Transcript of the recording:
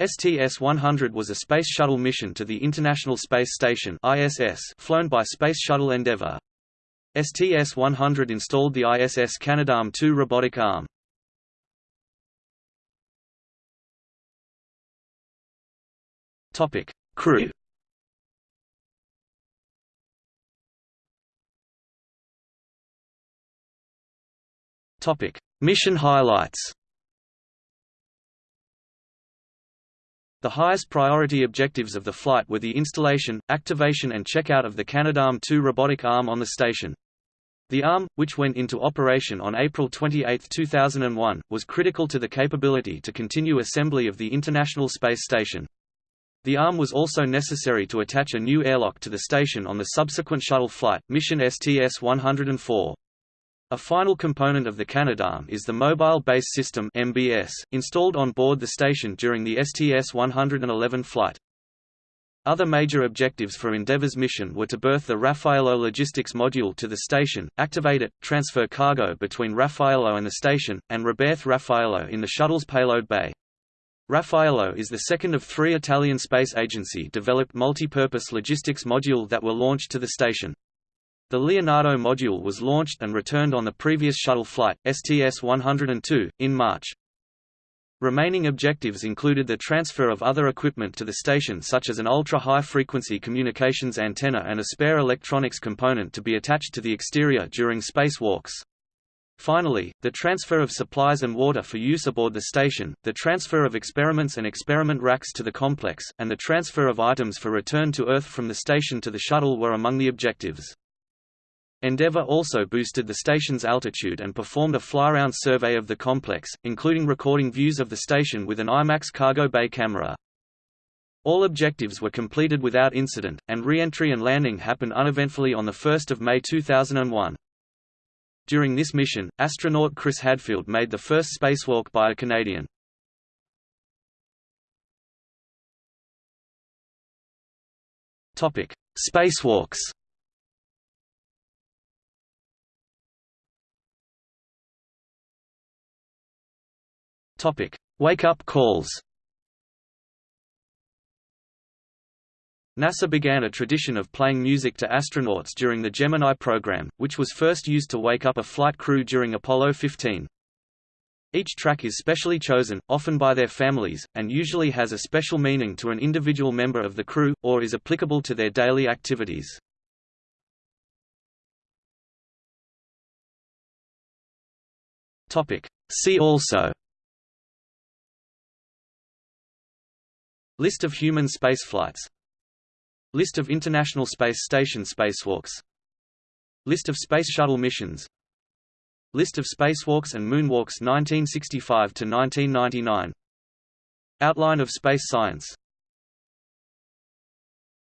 STS-100 was a Space Shuttle mission to the International Space Station ISS flown by Space Shuttle Endeavour. STS-100 installed the ISS Canadarm2 robotic arm. Topic: Crew. Topic: Mission highlights. The highest priority objectives of the flight were the installation, activation and checkout of the Canadarm2 robotic arm on the station. The arm, which went into operation on April 28, 2001, was critical to the capability to continue assembly of the International Space Station. The arm was also necessary to attach a new airlock to the station on the subsequent shuttle flight, mission STS-104. A final component of the Canadarm is the Mobile Base System (MBS), installed on board the station during the STS-111 flight. Other major objectives for Endeavour's mission were to berth the Raffaello logistics module to the station, activate it, transfer cargo between Raffaello and the station, and reberth Raffaello in the shuttle's payload bay. Raffaello is the second of three Italian Space Agency-developed multi-purpose logistics module that were launched to the station. The Leonardo module was launched and returned on the previous shuttle flight, STS-102, in March. Remaining objectives included the transfer of other equipment to the station such as an ultra-high-frequency communications antenna and a spare electronics component to be attached to the exterior during spacewalks. Finally, the transfer of supplies and water for use aboard the station, the transfer of experiments and experiment racks to the complex, and the transfer of items for return to Earth from the station to the shuttle were among the objectives. Endeavour also boosted the station's altitude and performed a fly-around survey of the complex, including recording views of the station with an IMAX cargo bay camera. All objectives were completed without incident, and re-entry and landing happened uneventfully on 1 May 2001. During this mission, astronaut Chris Hadfield made the first spacewalk by a Canadian. Spacewalks Topic: Wake-up calls. NASA began a tradition of playing music to astronauts during the Gemini program, which was first used to wake up a flight crew during Apollo 15. Each track is specially chosen, often by their families, and usually has a special meaning to an individual member of the crew, or is applicable to their daily activities. See also List of human spaceflights List of International Space Station spacewalks. List of Space Shuttle missions. List of spacewalks and moonwalks 1965 to 1999 Outline of space science